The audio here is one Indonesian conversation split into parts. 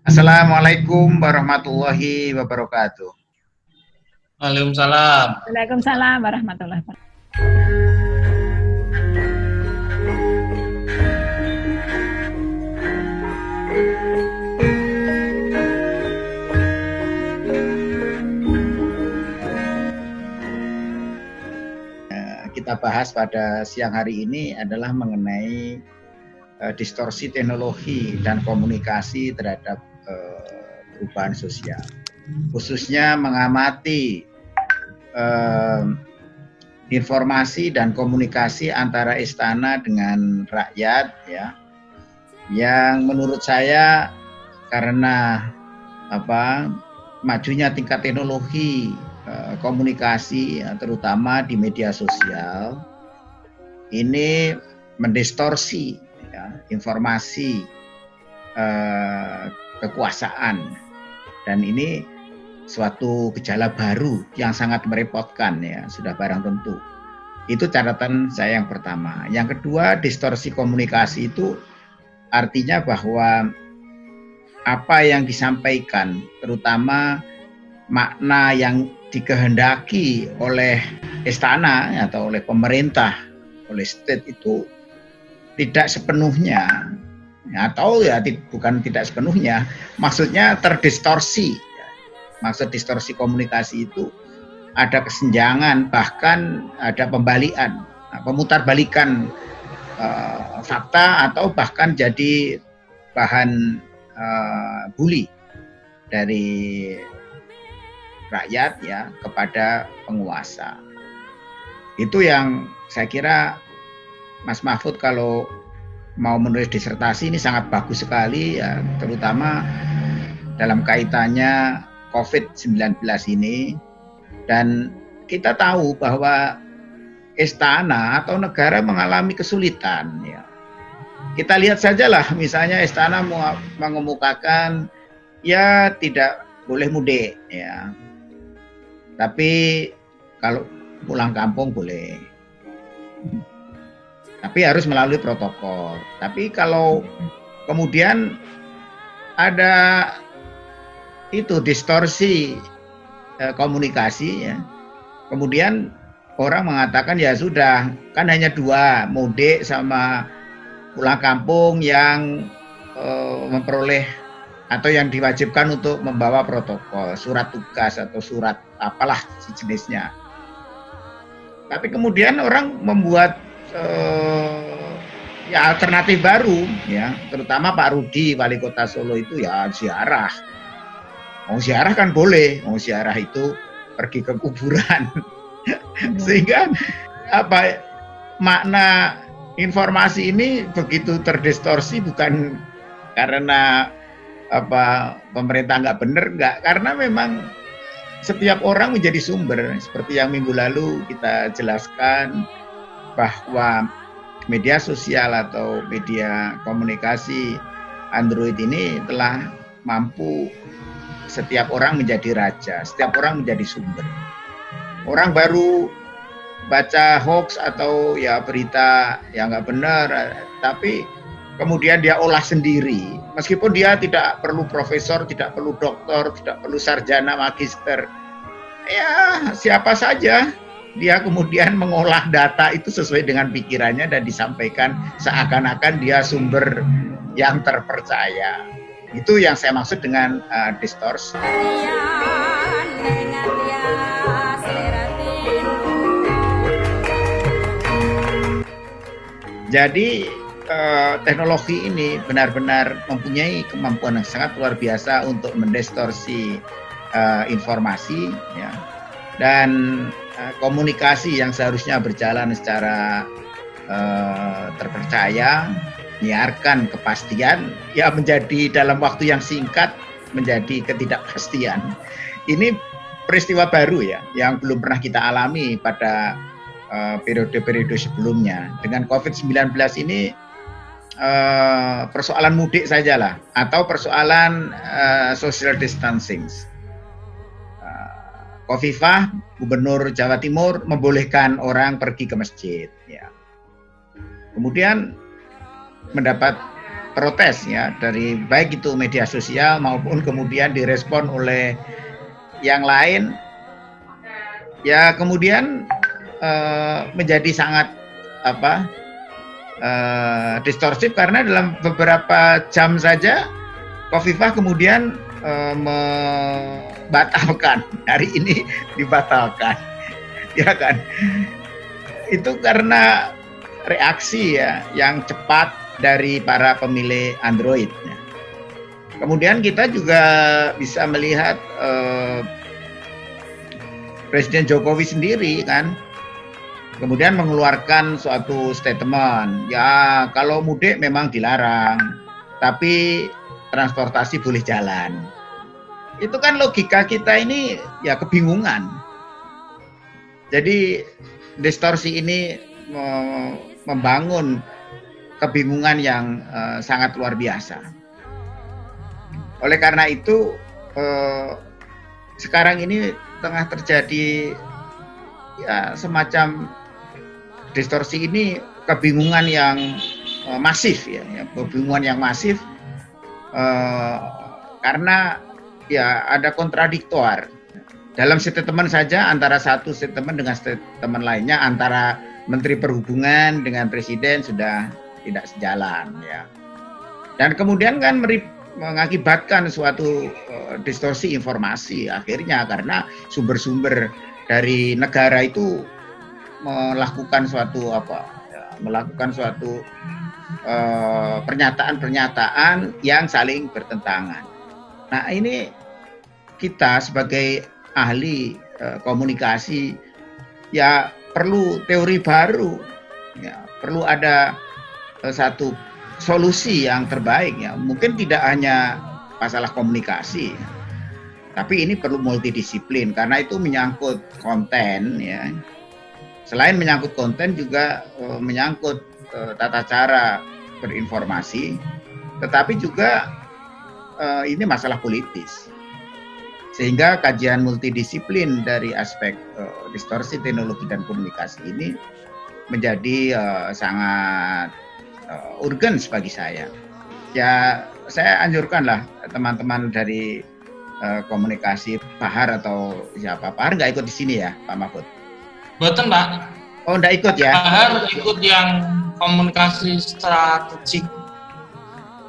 Assalamualaikum warahmatullahi wabarakatuh. Waalaikumsalam. Waalaikumsalam warahmatullahi wabarakatuh. kita bahas pada siang hari ini adalah mengenai uh, distorsi teknologi dan komunikasi terhadap uh, perubahan sosial. Khususnya mengamati uh, informasi dan komunikasi antara istana dengan rakyat ya. Yang menurut saya karena apa majunya tingkat teknologi Eh, komunikasi ya, terutama di media sosial ini mendistorsi ya, informasi eh, kekuasaan. Dan ini suatu gejala baru yang sangat merepotkan ya sudah barang tentu. Itu catatan saya yang pertama. Yang kedua distorsi komunikasi itu artinya bahwa apa yang disampaikan terutama makna yang dikehendaki oleh istana atau oleh pemerintah, oleh state itu tidak sepenuhnya atau ya bukan tidak sepenuhnya, maksudnya terdistorsi. Maksud distorsi komunikasi itu ada kesenjangan bahkan ada pembalian, nah, pemutarbalikan uh, fakta atau bahkan jadi bahan uh, bully dari rakyat ya kepada penguasa. Itu yang saya kira Mas Mahfud kalau mau menulis disertasi ini sangat bagus sekali ya terutama dalam kaitannya COVID-19 ini dan kita tahu bahwa istana atau negara mengalami kesulitan ya. Kita lihat sajalah misalnya istana mengemukakan ya tidak boleh mudik ya tapi kalau pulang kampung boleh. Tapi harus melalui protokol. Tapi kalau kemudian ada itu distorsi eh, komunikasi ya. Kemudian orang mengatakan ya sudah, kan hanya dua, mudik sama pulang kampung yang eh, memperoleh atau yang diwajibkan untuk membawa protokol, surat tugas atau surat apalah sejenisnya. Tapi kemudian orang membuat eh, ya alternatif baru ya, terutama Pak Rudi wali kota Solo itu ya ziarah. Mau ziarah kan boleh, mau ziarah itu pergi ke kuburan. Sehingga apa makna informasi ini begitu terdistorsi bukan karena apa pemerintah nggak benar nggak karena memang setiap orang menjadi sumber seperti yang minggu lalu kita jelaskan bahwa media sosial atau media komunikasi Android ini telah mampu setiap orang menjadi raja, setiap orang menjadi sumber. Orang baru baca hoax atau ya berita yang nggak benar, tapi kemudian dia olah sendiri meskipun dia tidak perlu profesor tidak perlu doktor tidak perlu sarjana magister ya siapa saja dia kemudian mengolah data itu sesuai dengan pikirannya dan disampaikan seakan-akan dia sumber yang terpercaya. Itu yang saya maksud dengan uh, distorsi. Jadi uh, teknologi ini benar-benar mempunyai kemampuan yang sangat luar biasa untuk mendistorsi uh, informasi ya. Dan komunikasi yang seharusnya berjalan secara uh, terpercaya menyiarkan kepastian ya menjadi dalam waktu yang singkat menjadi ketidakpastian ini peristiwa baru ya yang belum pernah kita alami pada periode-periode uh, sebelumnya dengan COVID-19 ini uh, persoalan mudik saja lah atau persoalan uh, social distancing. Kofifah, Gubernur Jawa Timur membolehkan orang pergi ke masjid. Ya. Kemudian mendapat protes ya dari baik itu media sosial maupun kemudian direspon oleh yang lain ya kemudian uh, menjadi sangat apa uh, distorsif karena dalam beberapa jam saja Kofifah kemudian uh, membatalkan. Hari ini dibatalkan. Ya kan? Itu karena reaksi ya yang cepat dari para pemilih Android. Kemudian kita juga bisa melihat eh, Presiden Jokowi sendiri kan kemudian mengeluarkan suatu statement. Ya kalau mudik memang dilarang. Tapi transportasi boleh jalan. Itu kan logika kita ini ya kebingungan. Jadi distorsi ini membangun kebingungan yang uh, sangat luar biasa. Oleh karena itu uh, sekarang ini tengah terjadi ya semacam distorsi ini kebingungan yang uh, masif ya, ya kebingungan yang masif uh, karena ya ada kontradiktor dalam statement saja antara satu statement dengan statement lainnya antara Menteri Perhubungan dengan Presiden sudah tidak sejalan ya. Dan kemudian kan mengakibatkan suatu uh, distorsi informasi akhirnya karena sumber-sumber dari negara itu melakukan suatu apa ya, melakukan suatu eh, pernyataan-pernyataan uh, yang saling bertentangan. Nah ini kita sebagai ahli uh, komunikasi ya perlu teori baru, ya perlu ada Eh, satu solusi yang terbaik ya. Mungkin tidak hanya masalah komunikasi, tapi ini perlu multidisiplin karena itu menyangkut konten ya. Selain menyangkut konten juga uh, menyangkut uh, tata cara berinformasi, tetapi juga uh, ini masalah politis. Sehingga kajian multidisiplin dari aspek uh, distorsi teknologi dan komunikasi ini menjadi uh, sangat uh, urgent bagi saya. Ya, saya anjurkanlah teman-teman dari uh, komunikasi Bahar atau siapa Bahar nggak ikut di sini ya, Pak Mahfud? Betul, Pak. Oh, nggak ikut ya? Bahar ikut yang komunikasi strategik.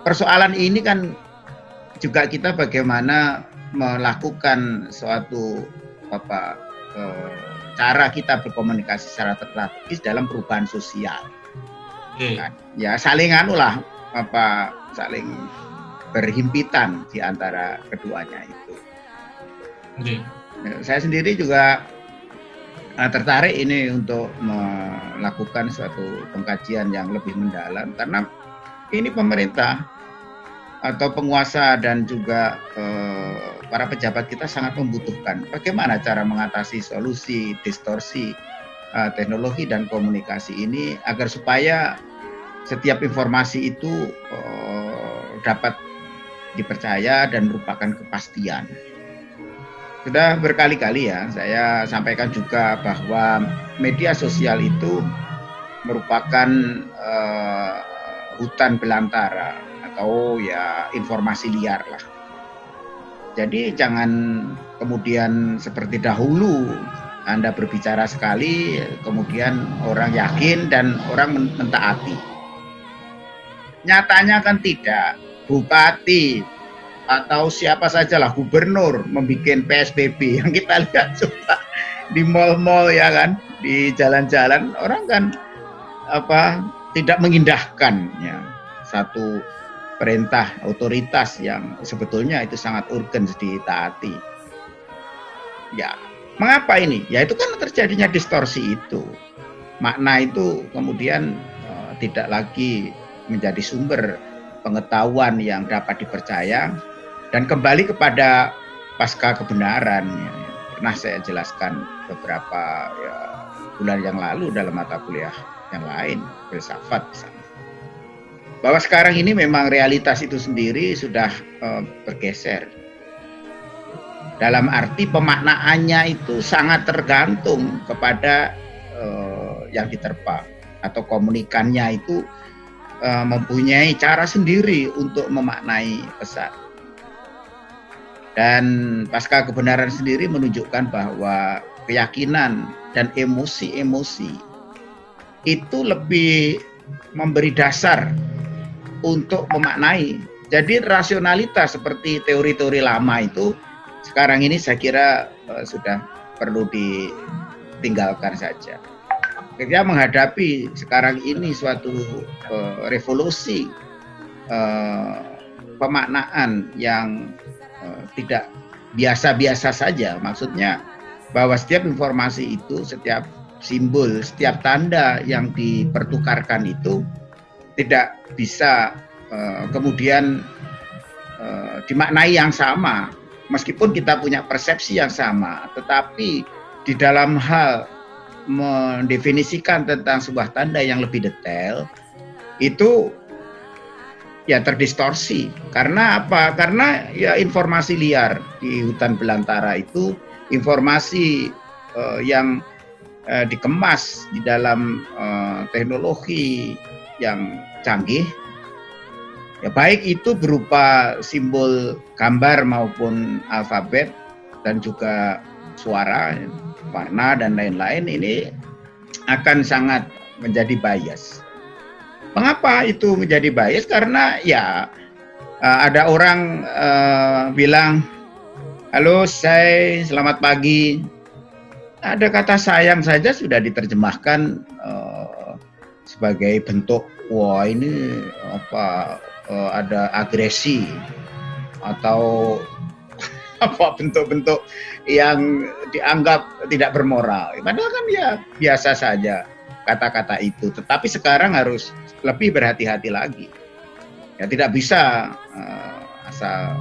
Persoalan ini kan juga kita bagaimana melakukan suatu apa eh, cara kita berkomunikasi secara strategis dalam perubahan sosial okay. Nah, ya saling anu lah apa saling berhimpitan di antara keduanya itu. Ya, saya sendiri juga tertarik ini untuk melakukan suatu pengkajian yang lebih mendalam karena ini pemerintah atau penguasa dan juga uh, para pejabat kita sangat membutuhkan bagaimana cara mengatasi solusi distorsi uh, teknologi dan komunikasi ini agar supaya setiap informasi itu uh, dapat dipercaya dan merupakan kepastian. Sudah berkali-kali ya saya sampaikan juga bahwa media sosial itu merupakan uh, hutan belantara atau ya informasi liar lah. Jadi jangan kemudian seperti dahulu Anda berbicara sekali, kemudian orang yakin dan orang mentaati Nyatanya kan tidak. Bupati atau siapa saja lah gubernur membuat PSBB yang kita lihat coba di mall-mall ya kan, di jalan-jalan orang kan apa tidak mengindahkan ya satu perintah otoritas yang sebetulnya itu sangat urgen ditaati. Ya, mengapa ini? Ya itu kan terjadinya distorsi itu. Makna itu kemudian uh, tidak lagi menjadi sumber pengetahuan yang dapat dipercaya dan kembali kepada pasca kebenaran ya, pernah saya jelaskan beberapa ya, bulan yang lalu dalam mata kuliah yang lain filsafat misalnya. Bahwa sekarang ini memang realitas itu sendiri sudah uh, bergeser. Dalam arti pemaknaannya itu sangat tergantung kepada uh, yang diterpa atau komunikannya itu uh, mempunyai cara sendiri untuk memaknai pesan. Dan pasca kebenaran sendiri menunjukkan bahwa keyakinan dan emosi-emosi itu lebih memberi dasar untuk memaknai. Jadi rasionalitas seperti teori-teori lama itu sekarang ini saya kira uh, sudah perlu ditinggalkan saja. Kita menghadapi sekarang ini suatu uh, revolusi uh, pemaknaan yang uh, tidak biasa-biasa saja. Maksudnya bahwa setiap informasi itu, setiap simbol, setiap tanda yang dipertukarkan itu tidak bisa uh, kemudian uh, dimaknai yang sama meskipun kita punya persepsi yang sama tetapi di dalam hal mendefinisikan tentang sebuah tanda yang lebih detail itu ya terdistorsi. Karena apa? Karena ya informasi liar di hutan belantara itu informasi uh, yang uh, dikemas di dalam uh, teknologi yang canggih. Ya baik itu berupa simbol gambar maupun alfabet dan juga suara warna dan lain-lain ini akan sangat menjadi bias. Mengapa itu menjadi bias? Karena ya ada orang uh, bilang, halo saya selamat pagi, ada kata sayang saja sudah diterjemahkan uh, sebagai bentuk wah ini apa uh, ada agresi atau apa bentuk-bentuk yang dianggap tidak bermoral. Padahal kan ya biasa saja kata-kata itu. Tetapi sekarang harus lebih berhati-hati lagi. Ya tidak bisa uh, asal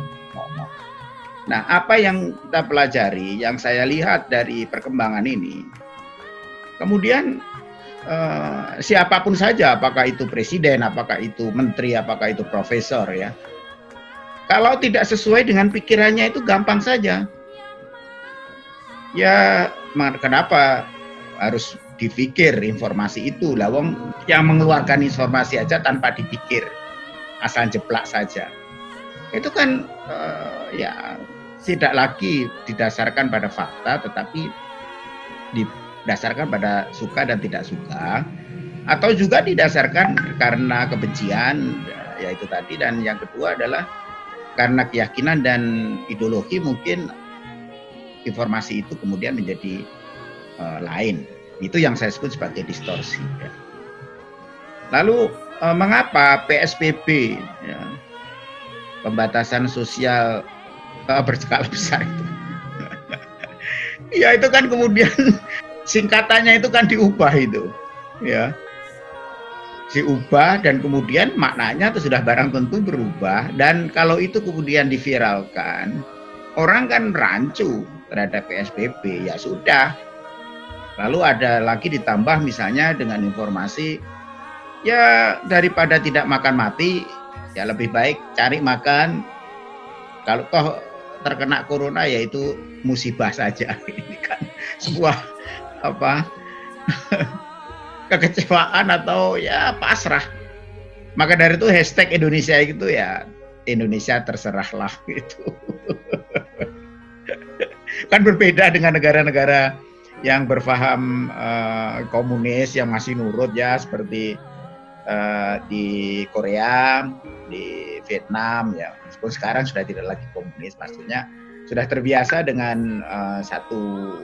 Nah, apa yang kita pelajari, yang saya lihat dari perkembangan ini, kemudian eh, siapa pun saja, apakah itu presiden, apakah itu menteri, apakah itu profesor, ya, kalau tidak sesuai dengan pikirannya itu gampang saja. Ya, kenapa harus dipikir informasi itu? Lawang yang mengeluarkan informasi aja tanpa dipikir, asal jeplak saja. Itu kan uh, ya tidak lagi didasarkan pada fakta tetapi didasarkan pada suka dan tidak suka atau juga didasarkan karena kebencian yaitu tadi dan yang kedua adalah karena keyakinan dan ideologi mungkin informasi itu kemudian menjadi uh, lain itu yang saya sebut sebagai distorsi ya. lalu uh, mengapa PSBB ya, pembatasan sosial uh, berskala besar itu. ya itu kan kemudian singkatannya itu kan diubah itu, ya diubah dan kemudian maknanya itu sudah barang tentu berubah dan kalau itu kemudian diviralkan orang kan rancu terhadap PSBB ya sudah lalu ada lagi ditambah misalnya dengan informasi ya daripada tidak makan mati ya lebih baik cari makan. Kalau toh terkena corona yaitu musibah saja. Ini kan sebuah apa kekecewaan atau ya pasrah. Maka dari itu hashtag Indonesia itu ya Indonesia terserahlah gitu. Kan berbeda dengan negara-negara yang berfaham uh, komunis yang masih nurut ya seperti uh, di Korea di Vietnam ya. Meskipun sekarang sudah tidak lagi komunis maksudnya sudah terbiasa dengan uh, satu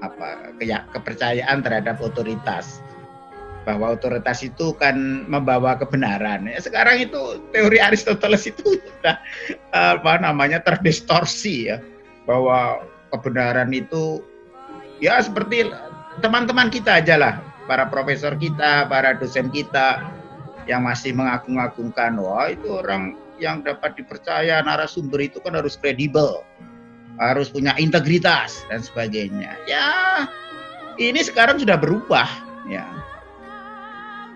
apa kepercayaan terhadap otoritas. Bahwa otoritas itu kan membawa kebenaran. Ya, sekarang itu teori Aristoteles itu sudah apa namanya terdistorsi ya. Bahwa kebenaran itu ya seperti teman-teman kita aja lah, para profesor kita, para dosen kita yang masih mengagung-agungkan wah itu orang yang dapat dipercaya narasumber itu kan harus kredibel, harus punya integritas dan sebagainya. Ya, ini sekarang sudah berubah ya.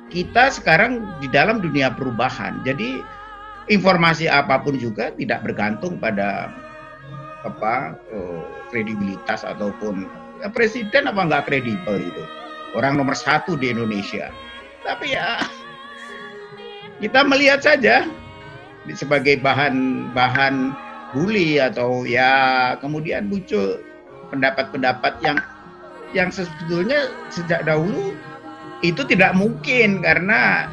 Kita sekarang di dalam dunia perubahan. Jadi informasi apa pun juga tidak bergantung pada apa oh, kredibilitas ataupun presiden apa nggak kredibel itu? Orang nomor satu di Indonesia. Tapi ya kita melihat saja sebagai bahan bahan bully atau ya kemudian muncul pendapat-pendapat yang yang sebetulnya sejak dahulu itu tidak mungkin karena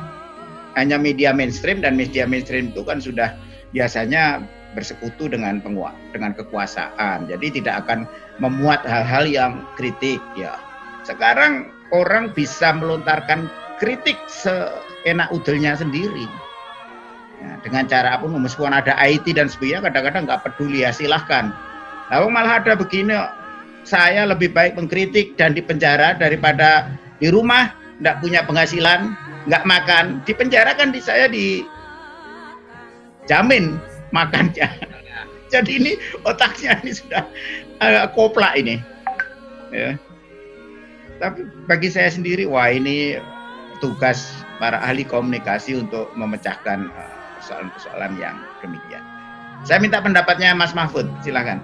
hanya media mainstream dan media mainstream itu kan sudah biasanya bersekutu dengan penguat dengan kekuasaan. Jadi tidak akan memuat hal-hal yang kritik ya. Sekarang orang bisa melontarkan kritik seenak udelnya sendiri. Ya, dengan cara apa meskipun ada IT dan sebagainya kadang-kadang nggak peduli ya silahkan. Lalu malah ada begini saya lebih baik mengkritik dan di penjara daripada di rumah nggak punya penghasilan nggak makan di penjara kan di saya di jamin makannya jadi ini otaknya ini sudah uh, koplak ini. Ya. Tapi bagi saya sendiri wah ini tugas para ahli komunikasi untuk memecahkan eh, persoalan-persoalan uh, yang demikian. Saya minta pendapatnya Mas Mahfud silakan.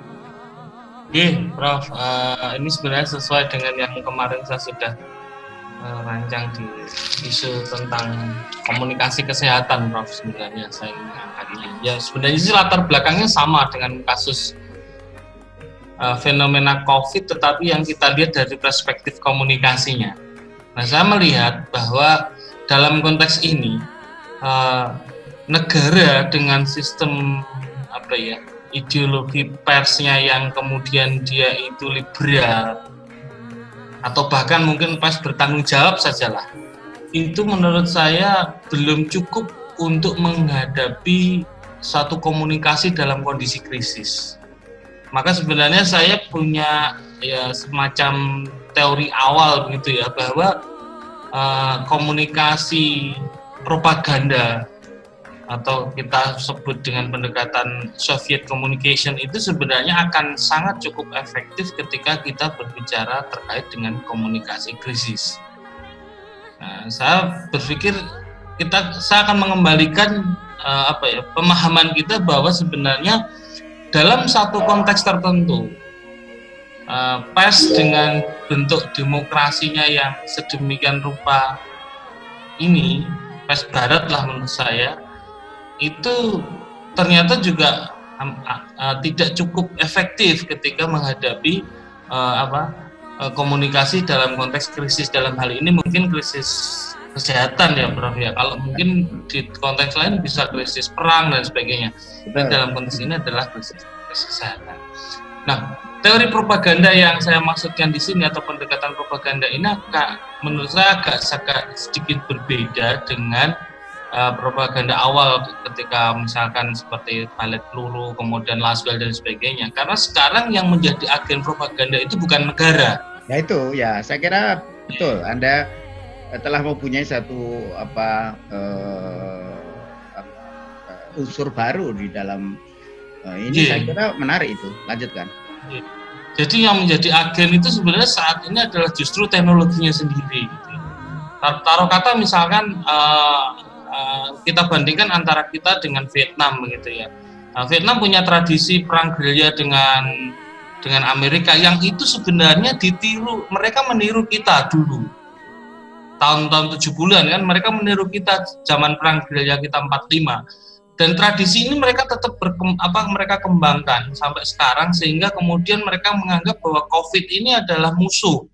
Oke, Prof. Uh, ini sebenarnya sesuai dengan yang kemarin saya sudah rancang di isu tentang komunikasi kesehatan, Prof. Sebenarnya saya ingin angkat ini. Ya, sebenarnya sih latar belakangnya sama dengan kasus uh, fenomena COVID, tetapi yang kita lihat dari perspektif komunikasinya. Nah, saya melihat bahwa dalam konteks ini uh, negara dengan sistem apa ya ideologi persnya yang kemudian dia itu liberal atau bahkan mungkin pas bertanggung jawab sajalah. Itu menurut saya belum cukup untuk menghadapi satu komunikasi dalam kondisi krisis. Maka sebenarnya saya punya ya semacam teori awal begitu ya bahwa uh, komunikasi propaganda atau kita sebut dengan pendekatan Soviet Communication itu sebenarnya akan sangat cukup efektif ketika kita berbicara terkait dengan komunikasi krisis. Nah, saya berpikir kita saya akan mengembalikan uh, apa ya pemahaman kita bahwa sebenarnya dalam satu konteks tertentu uh, pers dengan bentuk demokrasinya yang sedemikian rupa ini pers barat lah menurut saya itu ternyata juga um, uh, tidak cukup efektif ketika menghadapi uh, apa uh, komunikasi dalam konteks krisis dalam hal ini. Mungkin krisis kesehatan ya Prof ya. Kalau mungkin di konteks lain bisa krisis perang dan sebagainya. Tapi dalam konteks ini adalah krisis, kesehatan. Nah teori propaganda yang saya maksudkan di sini atau pendekatan propaganda ini agak menurut saya agak, agak sedikit berbeda dengan uh, propaganda awal ketika misalkan seperti palet peluru, kemudian laswell dan sebagainya. Karena sekarang yang menjadi agen propaganda itu bukan negara. Ya itu ya, saya kira betul. Anda telah mempunyai satu apa uh, unsur baru di dalam uh, ini yeah. saya kira menarik itu. Lanjutkan. Yeah. Jadi yang menjadi agen itu sebenarnya saat ini adalah justru teknologinya sendiri. Gitu. Taruh kata misalkan uh, Eh, kita bandingkan antara kita dengan Vietnam begitu ya. Nah, Vietnam punya tradisi perang gerilya dengan dengan Amerika yang itu sebenarnya ditiru mereka meniru kita dulu tahun-tahun 70-an kan mereka meniru kita zaman perang gerilya kita 45 dan tradisi ini mereka tetap berkem, apa mereka kembangkan sampai sekarang sehingga kemudian mereka menganggap bahwa COVID ini adalah musuh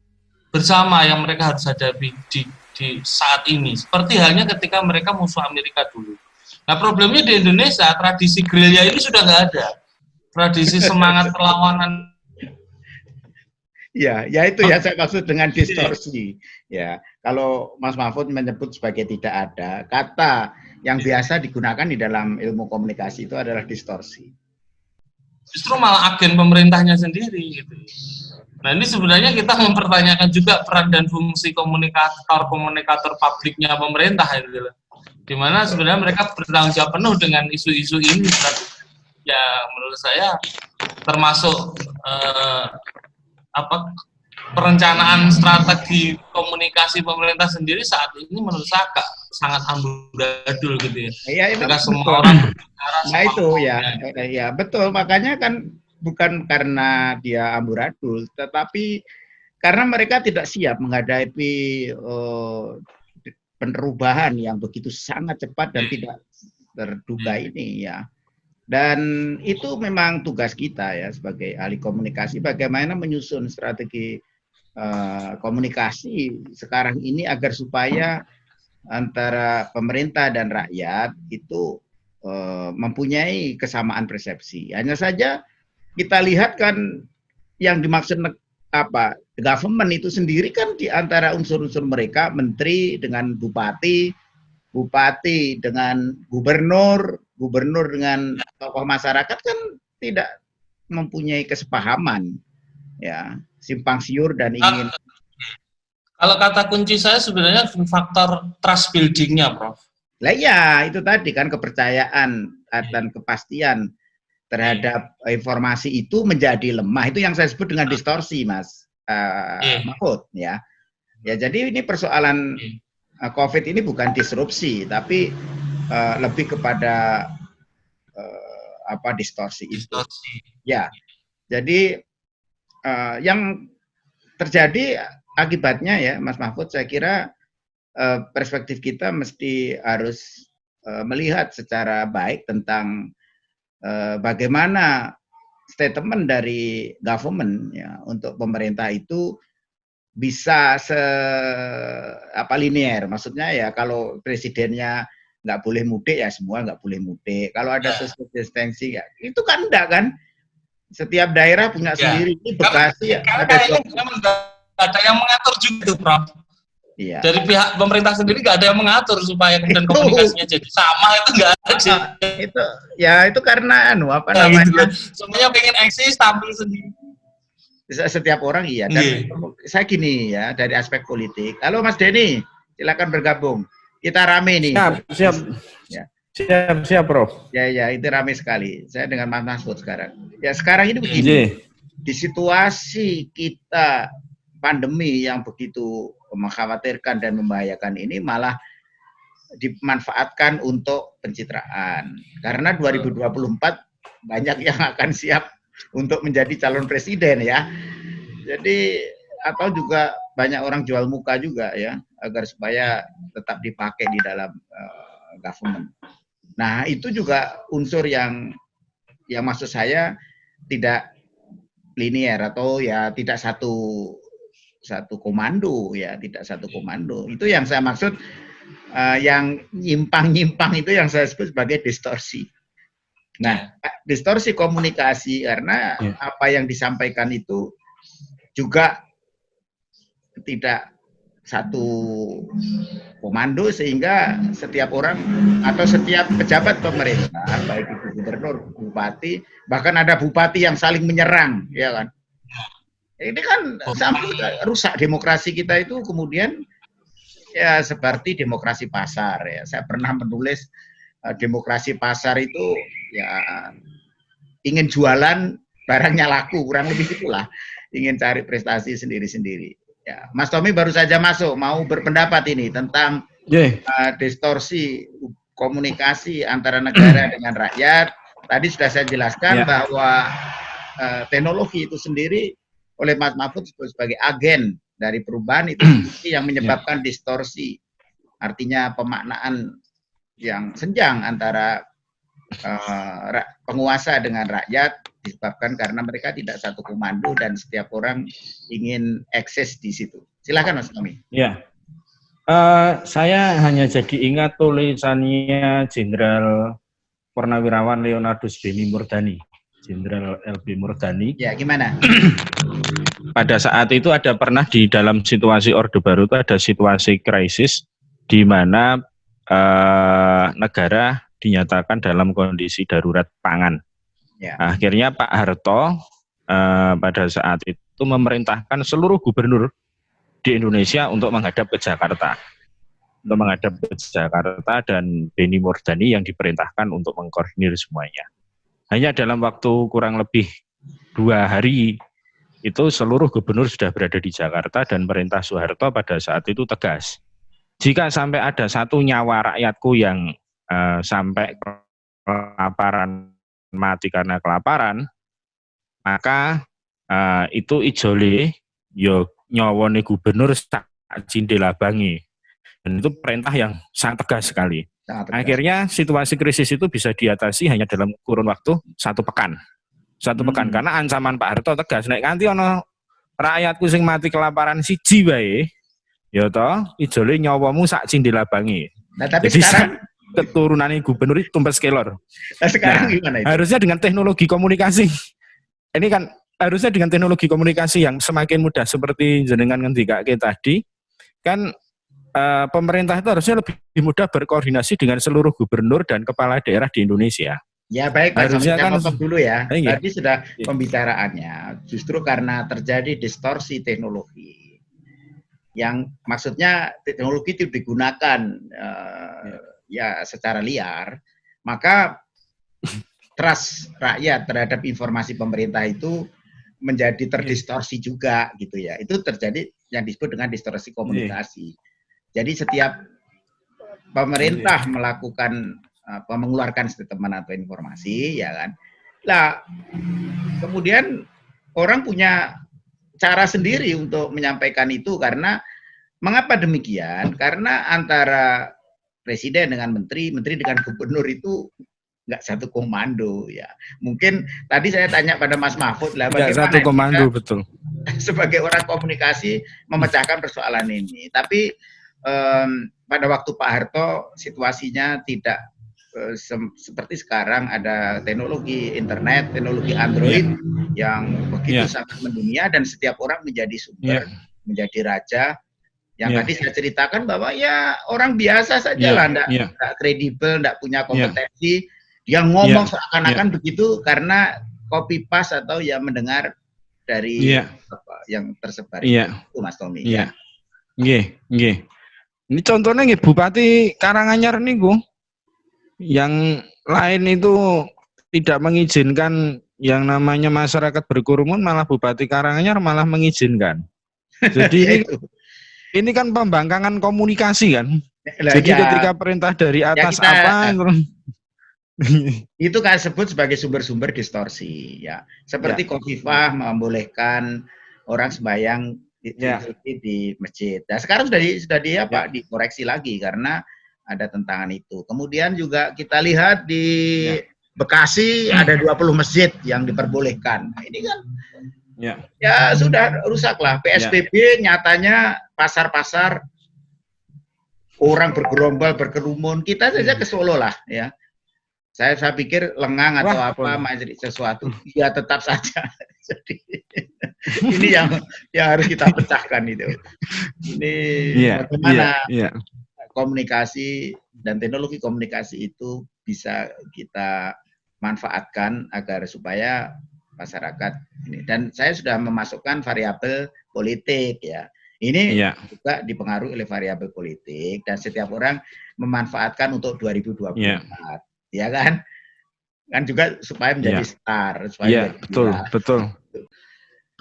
bersama yang mereka harus hadapi di di saat ini. Seperti halnya ketika mereka musuh Amerika dulu. Nah problemnya di Indonesia tradisi gerilya ini sudah nggak ada. Tradisi semangat perlawanan. Ya, ya itu ya saya maksud dengan distorsi. Ya, kalau Mas Mahfud menyebut sebagai tidak ada, kata yang biasa digunakan di dalam ilmu komunikasi itu adalah distorsi. Justru malah agen pemerintahnya sendiri gitu. Nah ini sebenarnya kita mempertanyakan juga peran dan fungsi komunikator komunikator publiknya pemerintah itu, di mana sebenarnya mereka bertanggung jawab penuh dengan isu-isu ini. Ya menurut saya termasuk eh, apa perencanaan strategi komunikasi pemerintah sendiri saat ini menurut saya agak sangat amburadul gitu ya. Iya, itu semua orang. Nah itu ya, ya betul. Makanya kan bukan karena dia amburadul, tetapi karena mereka tidak siap menghadapi uh, perubahan yang begitu sangat cepat dan tidak terduga ini ya. Dan itu memang tugas kita ya sebagai ahli komunikasi bagaimana menyusun strategi uh, komunikasi sekarang ini agar supaya antara pemerintah dan rakyat itu uh, mempunyai kesamaan persepsi. Hanya saja kita lihat kan yang dimaksud apa government itu sendiri kan di antara unsur-unsur mereka menteri dengan bupati, bupati dengan gubernur, gubernur dengan tokoh masyarakat kan tidak mempunyai kesepahaman ya simpang siur dan ingin. Kalau kata kunci saya sebenarnya faktor trust buildingnya prof. Lah ya itu tadi kan kepercayaan dan kepastian terhadap informasi itu menjadi lemah. Itu yang saya sebut dengan distorsi mas uh, Mahfud ya. Ya jadi ini persoalan uh, COVID ini bukan disrupsi tapi uh, lebih kepada uh, apa distorsi, distorsi. itu. Ya, jadi uh, yang terjadi akibatnya ya, Mas Mahfud, saya kira uh, perspektif kita mesti harus uh, melihat secara baik tentang uh, bagaimana statement dari government ya untuk pemerintah itu bisa se apa linear maksudnya ya kalau presidennya nggak boleh mudik ya semua nggak boleh mudik. Kalau ada ya. social distancing ya itu kan enggak kan. Setiap daerah punya ya. sendiri. Ini Bekasi ya. Ada ada yang mengatur juga tuh, Prof. Iya. Dari pihak pemerintah sendiri nggak ada yang mengatur supaya kemudian komunikasinya jadi sama itu nggak ada. itu ya itu karena anu apa nah, namanya? Gitu. Semuanya pengen eksis tampil sendiri. Setiap orang iya. Dan yeah. saya gini ya dari aspek politik. Halo Mas Denny, silakan bergabung. Kita rame nih. Siap, siap. Ya. Siap, siap, Prof. Ya, ya, itu rame sekali. Saya dengan Mas Masud sekarang. Ya, sekarang ini begini. Yeah. Di situasi kita pandemi yang begitu mengkhawatirkan dan membahayakan ini malah dimanfaatkan untuk pencitraan. Karena 2024 banyak yang akan siap untuk menjadi calon presiden ya. Jadi atau juga banyak orang jual muka juga ya agar supaya tetap dipakai di dalam uh, government. Nah itu juga unsur yang yang maksud saya tidak linier atau ya tidak satu satu komando ya tidak satu komando itu yang saya maksud uh, yang nyimpang-nyimpang itu yang saya sebut sebagai distorsi. Nah, distorsi komunikasi karena ya. apa yang disampaikan itu juga tidak satu komando sehingga setiap orang atau setiap pejabat pemerintah baik itu gubernur, bupati, bahkan ada bupati yang saling menyerang, ya kan? Ini kan sampai rusak demokrasi kita itu kemudian ya seperti demokrasi pasar ya. Saya pernah menulis uh, demokrasi pasar itu ya ingin jualan barangnya laku kurang lebih itulah ingin cari prestasi sendiri-sendiri. Ya, Mas Tommy baru saja masuk, mau berpendapat ini tentang yeah. uh, distorsi komunikasi antara negara dengan rakyat. Tadi sudah saya jelaskan yeah. bahwa uh, teknologi itu sendiri oleh Mas Mahfud sebagai agen dari perubahan itu yang menyebabkan yeah. distorsi. Artinya pemaknaan yang senjang antara uh, penguasa dengan rakyat disebabkan karena mereka tidak satu komando dan setiap orang ingin eksis di situ. Silakan Mas Tommy. Ya, uh, saya hanya jadi ingat tulisannya Jenderal Purnawirawan Leonardus Beni Murdani, Jenderal LB Murdani. Ya, gimana? Pada saat itu ada pernah di dalam situasi Orde Baru itu ada situasi krisis di mana uh, negara dinyatakan dalam kondisi darurat pangan Ya. Akhirnya Pak Harto eh, pada saat itu memerintahkan seluruh gubernur di Indonesia untuk menghadap ke Jakarta. Untuk menghadap ke Jakarta dan Beni Mordani yang diperintahkan untuk mengkoordinir semuanya. Hanya dalam waktu kurang lebih dua hari itu seluruh gubernur sudah berada di Jakarta dan perintah Soeharto pada saat itu tegas. Jika sampai ada satu nyawa rakyatku yang uh, sampai kelaparan mati karena kelaparan, maka uh, itu ijole yo nyawone gubernur tak cindelabangi. dan itu perintah yang sangat tegas sekali. Sangat tegas. Akhirnya situasi krisis itu bisa diatasi hanya dalam kurun waktu satu pekan. Satu pekan Hmm. karena ancaman Pak Harto tegas nek nganti ono rakyatku sing mati kelaparan siji wae ya toh ijole nyawamu sak cindilabangi. Nah, tapi Jadi sekarang keturunannya gubernur itu tumpes kelor. nah, sekarang Nah, gimana itu? Harusnya dengan teknologi komunikasi. Ini kan harusnya dengan teknologi komunikasi yang semakin mudah seperti jenengan ngendikake tadi kan eh, pemerintah itu harusnya lebih mudah berkoordinasi dengan seluruh gubernur dan kepala daerah di Indonesia. Ya baik, Pak Harusnya kan- potong dulu ya. Iya. Tadi sudah Iya. pembicaraannya, justru karena terjadi distorsi teknologi, yang maksudnya teknologi itu digunakan eh, ya secara liar, maka trust rakyat terhadap informasi pemerintah itu menjadi terdistorsi juga gitu ya. Itu terjadi yang disebut dengan distorsi komunikasi. Jadi setiap pemerintah melakukan apa mengeluarkan statement atau informasi ya kan. Lah kemudian orang punya cara sendiri untuk menyampaikan itu karena mengapa demikian? Karena antara presiden dengan menteri, menteri dengan gubernur itu nggak satu komando ya. Mungkin tadi saya tanya pada Mas Mahfud lah bagaimana satu kita komando betul. sebagai orang komunikasi memecahkan persoalan ini. Tapi em, pada waktu Pak Harto situasinya tidak eh, seperti sekarang ada teknologi internet, teknologi Android yang begitu Iya. sangat mendunia dan setiap orang menjadi sumber, Iya. menjadi raja. Yang Iya. tadi saya ceritakan bahwa ya orang biasa saja Iya, lah, enggak, iya. kredibel, enggak punya kompetensi. Dia ngomong Iya. seakan-akan begitu karena copy paste atau ya mendengar dari Iya. apa yang tersebar Iya. itu Mas Tommy. Iya. Nggih, nggih. Ini contohnya nggih Bupati Karanganyar niku yang lain itu tidak mengizinkan yang namanya masyarakat berkerumun malah Bupati Karanganyar malah mengizinkan. Jadi Ya, ini ini kan pembangkangan komunikasi kan. Lah, Jadi ya, ketika perintah dari atas kita- apa itu kan sebut sebagai sumber-sumber distorsi ya. Seperti Kofifah membolehkan orang sembahyang di, Ya. di, di masjid. Nah, sekarang sudah di, sudah di apa dikoreksi lagi karena ada tentangan itu. Kemudian juga kita lihat di Ya. Bekasi ada 20 masjid yang diperbolehkan. Nah, ini kan ya. ya sudah rusaklah PSBB nyatanya pasar-pasar orang bergerombol berkerumun kita saja ke Solo lah ya saya saya pikir lengang atau Wah, apa majlis sesuatu ya tetap saja jadi ini yang yang harus kita pecahkan itu ini Iya, bagaimana iya, iya. komunikasi dan teknologi komunikasi itu bisa kita manfaatkan agar supaya masyarakat ini dan saya sudah memasukkan variabel politik ya ini Iya. juga dipengaruhi oleh variabel politik dan setiap orang memanfaatkan untuk 2024 Iya. ya kan kan juga supaya menjadi Iya. star supaya Iya, menjadi betul, viral. betul.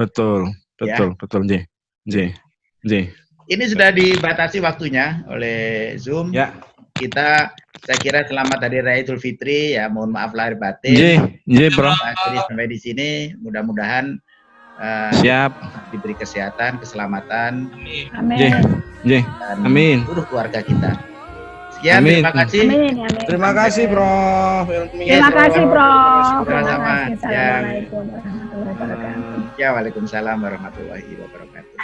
Betul, Ya. betul, betul, Nggih. Nggih. Nggih. ini sudah dibatasi waktunya oleh Zoom Ya. kita saya kira selamat hari Raya Idul Fitri ya mohon maaf lahir batin Nggih, nggih, Bro. Jadi sampai di sini mudah-mudahan eh, Siap. diberi kesehatan, keselamatan Amin. Dan Amin. seluruh keluarga kita. Sekian, Amin. terima kasih. Amin. Amin. Terima kasih, Prof. Terima kasih, Prof. Terima kasih. Ya. Assalamualaikum warahmatullahi wabarakatuh. Ya, Waalaikumsalam warahmatullahi wabarakatuh.